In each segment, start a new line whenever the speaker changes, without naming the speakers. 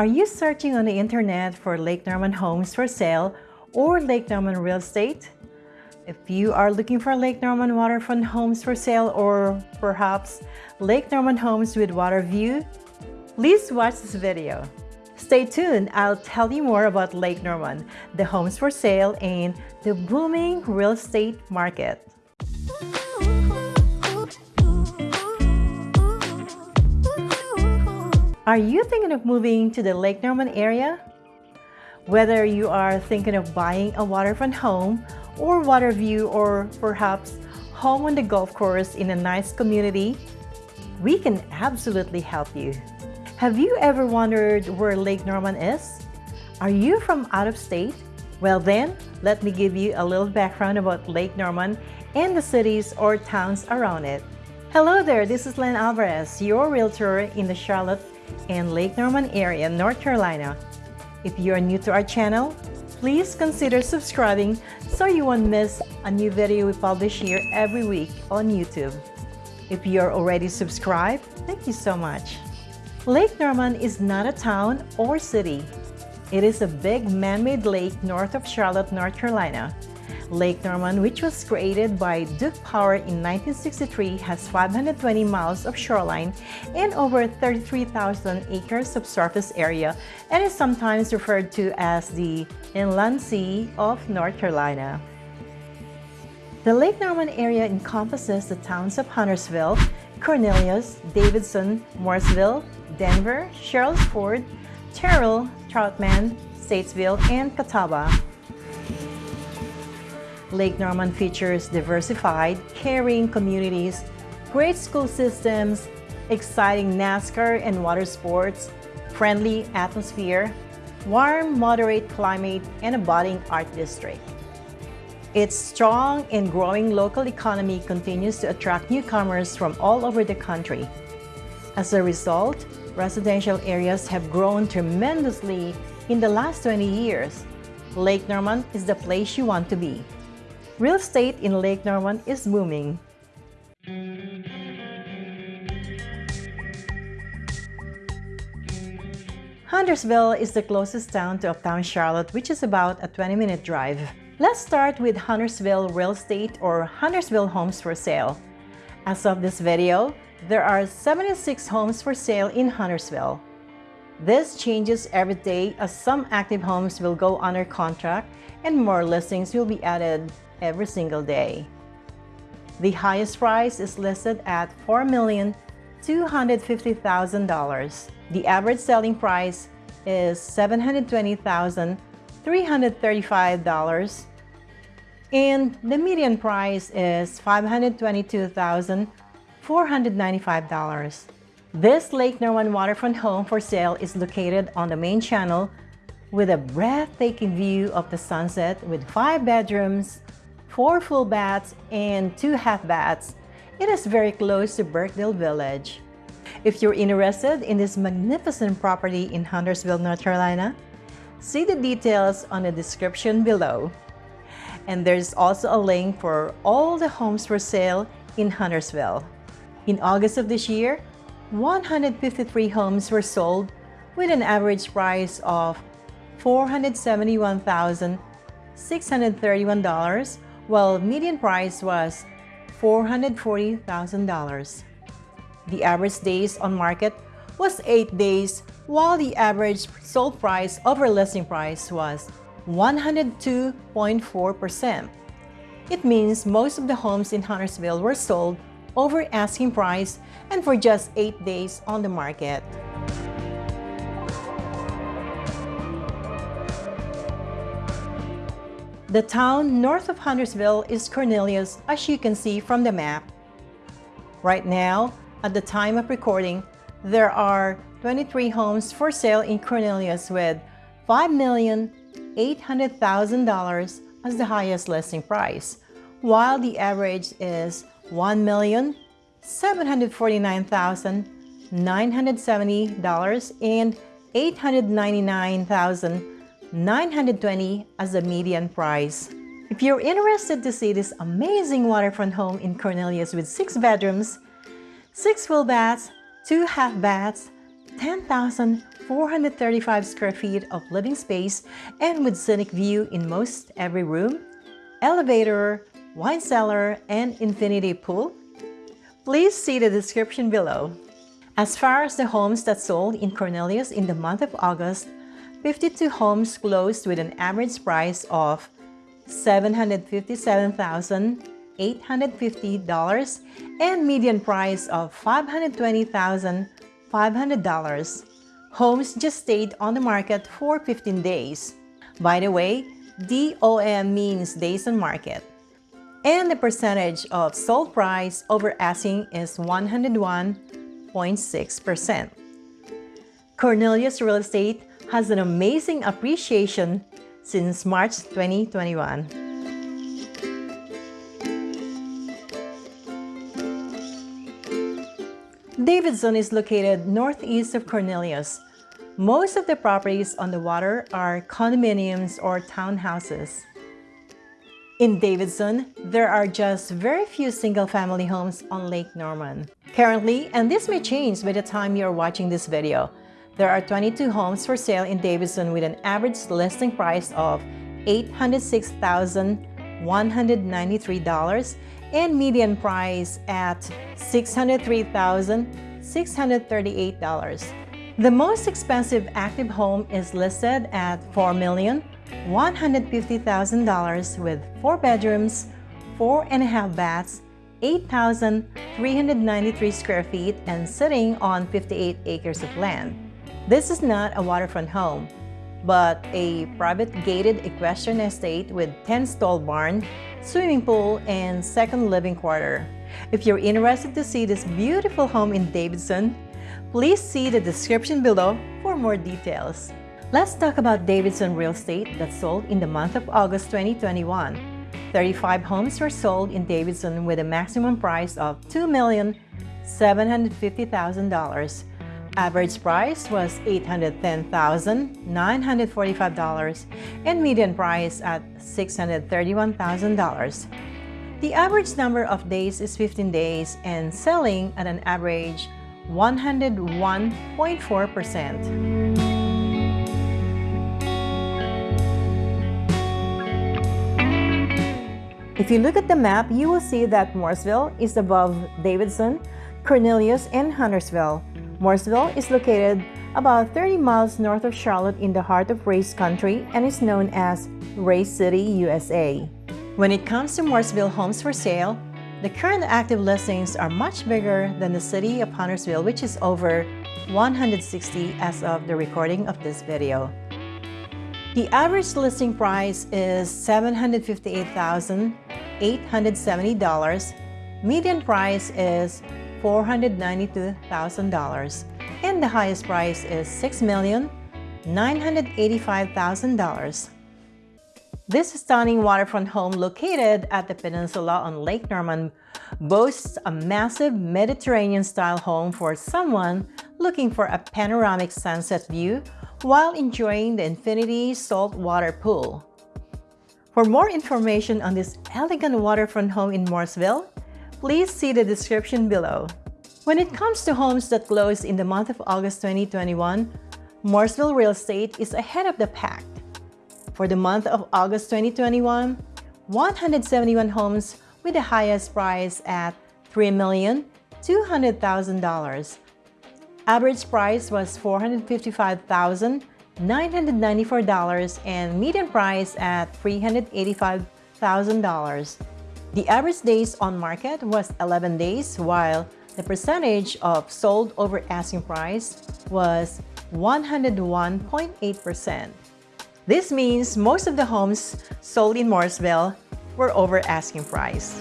Are you searching on the internet for Lake Norman homes for sale or Lake Norman real estate? If you are looking for Lake Norman waterfront homes for sale or perhaps Lake Norman homes with water view, please watch this video. Stay tuned, I'll tell you more about Lake Norman, the homes for sale, and the booming real estate market. Are you thinking of moving to the Lake Norman area? Whether you are thinking of buying a waterfront home or water view or perhaps home on the golf course in a nice community, we can absolutely help you. Have you ever wondered where Lake Norman is? Are you from out of state? Well then, let me give you a little background about Lake Norman and the cities or towns around it. Hello there, this is Len Alvarez, your realtor in the Charlotte and Lake Norman area, North Carolina. If you are new to our channel, please consider subscribing so you won't miss a new video we publish here every week on YouTube. If you are already subscribed, thank you so much. Lake Norman is not a town or city. It is a big man-made lake north of Charlotte, North Carolina. Lake Norman, which was created by Duke Power in 1963, has 520 miles of shoreline and over 33,000 acres of surface area and is sometimes referred to as the Inland Sea of North Carolina. The Lake Norman area encompasses the towns of Huntersville, Cornelius, Davidson, Mooresville, Denver, Ford, Terrell, Troutman, Statesville, and Catawba. Lake Norman features diversified, caring communities, great school systems, exciting NASCAR and water sports, friendly atmosphere, warm, moderate climate, and a budding art district. Its strong and growing local economy continues to attract newcomers from all over the country. As a result, residential areas have grown tremendously in the last 20 years. Lake Norman is the place you want to be. Real estate in Lake Norman is booming. Huntersville is the closest town to uptown Charlotte, which is about a 20-minute drive. Let's start with Huntersville Real Estate or Huntersville Homes for Sale. As of this video, there are 76 homes for sale in Huntersville. This changes every day as some active homes will go under contract and more listings will be added every single day. The highest price is listed at $4,250,000. The average selling price is $720,335 and the median price is $522,495. This Lake Norman waterfront home for sale is located on the main channel with a breathtaking view of the sunset with five bedrooms, four full baths, and two half baths. It is very close to Birkdale Village. If you're interested in this magnificent property in Huntersville, North Carolina, see the details on the description below. And there's also a link for all the homes for sale in Huntersville. In August of this year, 153 homes were sold with an average price of $471,631 while median price was $440,000. The average days on market was 8 days, while the average sold price over listing price was 102.4%. It means most of the homes in Huntersville were sold over asking price and for just 8 days on the market. The town north of Huntersville is Cornelius, as you can see from the map. Right now, at the time of recording, there are 23 homes for sale in Cornelius with $5,800,000 as the highest listing price, while the average is $1,749,970 and $899,000 920 as the median price. If you're interested to see this amazing waterfront home in Cornelius with 6 bedrooms, 6 full baths, 2 half baths, $10,400 435 square feet of living space and with scenic view in most every room, elevator, wine cellar, and infinity pool? Please see the description below. As far as the homes that sold in Cornelius in the month of August, 52 homes closed with an average price of $757,850 and median price of $520,500. Homes just stayed on the market for 15 days. By the way, DOM means days on market. And the percentage of sold price over asking is 101.6%. Cornelius Real Estate has an amazing appreciation since March 2021. Davidson is located northeast of Cornelius. Most of the properties on the water are condominiums or townhouses. In Davidson, there are just very few single-family homes on Lake Norman. Currently, and this may change by the time you're watching this video, there are 22 homes for sale in Davidson with an average listing price of $806,193 and median price at $603,638. The most expensive active home is listed at $4,150,000 with 4 bedrooms, 4 and a half baths, 8,393 square feet and sitting on 58 acres of land. This is not a waterfront home, but a private gated equestrian estate with 10-stall barn, swimming pool, and second living quarter. If you're interested to see this beautiful home in Davidson, please see the description below for more details. Let's talk about Davidson real estate that sold in the month of August 2021. 35 homes were sold in Davidson with a maximum price of $2,750,000 Average price was $810,945 and median price at $631,000. The average number of days is 15 days and selling at an average 101.4%. If you look at the map, you will see that Mooresville is above Davidson, Cornelius, and Huntersville, Mooresville is located about 30 miles north of Charlotte in the heart of Race Country and is known as Race City, USA. When it comes to Mooresville homes for sale, the current active listings are much bigger than the city of Huntersville, which is over 160 as of the recording of this video. The average listing price is $758,870. Median price is $492,000 and the highest price is $6,985,000. This stunning waterfront home located at the peninsula on Lake Norman boasts a massive Mediterranean-style home for someone looking for a panoramic sunset view while enjoying the infinity saltwater pool. For more information on this elegant waterfront home in Mooresville, please see the description below. When it comes to homes that closed in the month of August 2021, Mooresville Real Estate is ahead of the pack. For the month of August 2021, 171 homes with the highest price at $3,200,000. Average price was $455,994 and median price at $385,000. The average days on market was 11 days, while the percentage of sold over asking price was 101.8%. This means most of the homes sold in Mooresville were over asking price.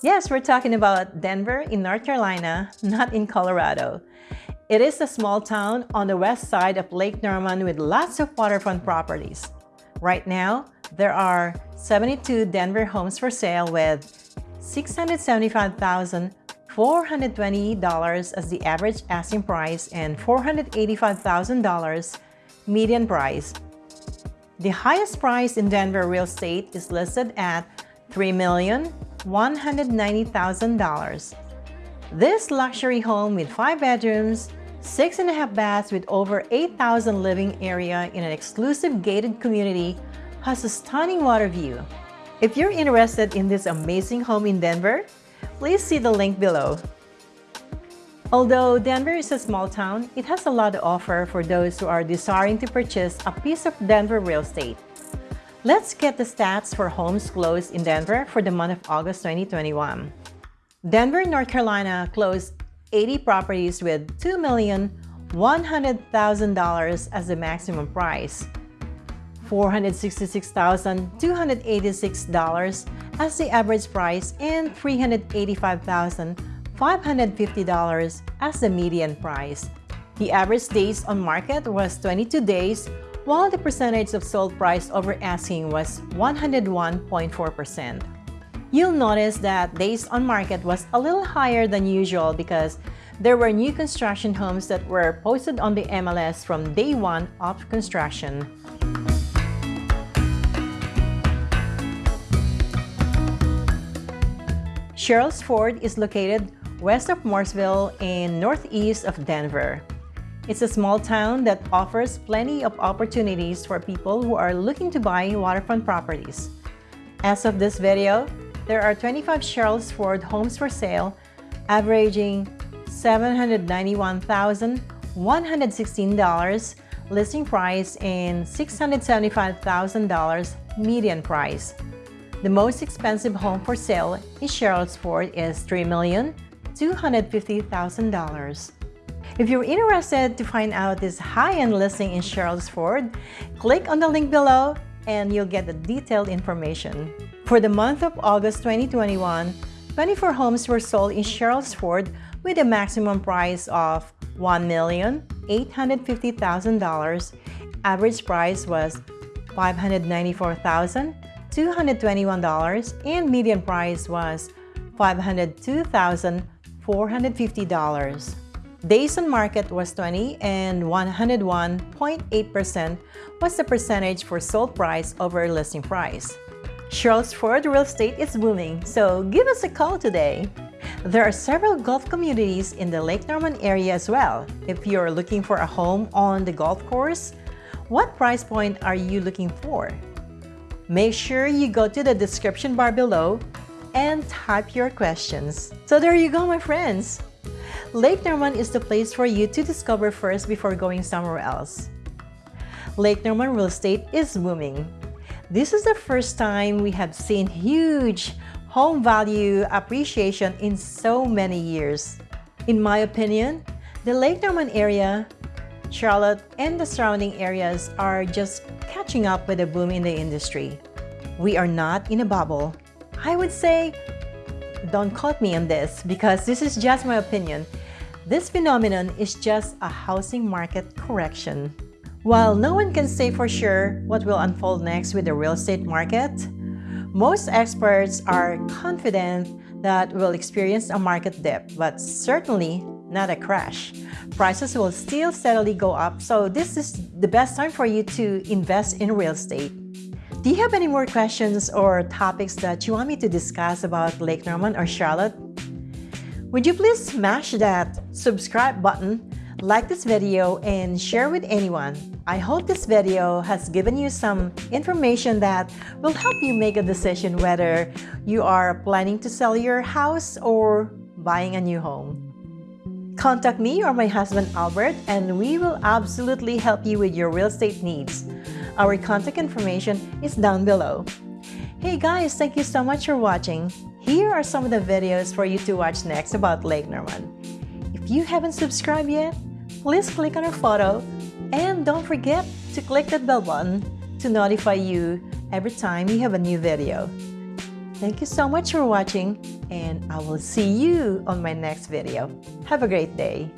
Yes, we're talking about Denver in North Carolina, not in Colorado. It is a small town on the west side of Lake Norman with lots of waterfront properties. Right now, there are 72 Denver homes for sale with $675,420 as the average asking price and $485,000 median price. The highest price in Denver real estate is listed at $3,900,000 $190,000. This luxury home with 5 bedrooms, 6.5 baths with over 8,000 living area in an exclusive gated community has a stunning water view. If you're interested in this amazing home in Denver, please see the link below. Although Denver is a small town, it has a lot to offer for those who are desiring to purchase a piece of Denver real estate. Let's get the stats for homes closed in Denver for the month of August 2021. Denver, North Carolina closed 80 properties with $2,100,000 as the maximum price, $466,286 as the average price, and $385,000 $550 as the median price. The average days on market was 22 days, while the percentage of sold price over asking was 101.4%. You'll notice that days on market was a little higher than usual because there were new construction homes that were posted on the MLS from day one of construction. Sherrills Ford is located west of Mooresville and northeast of Denver. It's a small town that offers plenty of opportunities for people who are looking to buy waterfront properties. As of this video, there are 25 Sherrills Ford homes for sale, averaging $791,116 listing price and $675,000 median price. The most expensive home for sale in Sherrills Ford is $3 If you're interested to find out this high-end listing in Sherrills Ford, click on the link below and you'll get the detailed information. For the month of August 2021, 24 homes were sold in Sherrills Ford with a maximum price of $1,850,000. Average price was $594,221 and median price was $502,000 $450. Days on market was 20 and 101.8% was the percentage for sold price over listing price. Ford real estate is booming, so give us a call today. There are several golf communities in the Lake Norman area as well. If you're looking for a home on the golf course, what price point are you looking for? Make sure you go to the description bar below and type your questions. So there you go, my friends. Lake Norman is the place for you to discover first before going somewhere else. Lake Norman real estate is booming. This is the first time we have seen huge home value appreciation in so many years. In my opinion, the Lake Norman area, Charlotte, and the surrounding areas are just catching up with the boom in the industry. We are not in a bubble. I would say, don't quote me on this because this is just my opinion. This phenomenon is just a housing market correction. While no one can say for sure what will unfold next with the real estate market, most experts are confident that we'll experience a market dip, but certainly not a crash. Prices will still steadily go up, so this is the best time for you to invest in real estate. Do you have any more questions or topics that you want me to discuss about Lake Norman or Charlotte? Would you please smash that subscribe button, like this video, and share with anyone. I hope this video has given you some information that will help you make a decision whether you are planning to sell your house or buying a new home. Contact me or my husband Albert and we will absolutely help you with your real estate needs. Our contact information is down below. Hey guys, thank you so much for watching. Here are some of the videos for you to watch next about Lake Norman. If you haven't subscribed yet, please click on our photo and don't forget to click that bell button to notify you every time we have a new video. Thank you so much for watching and I will see you on my next video. Have a great day.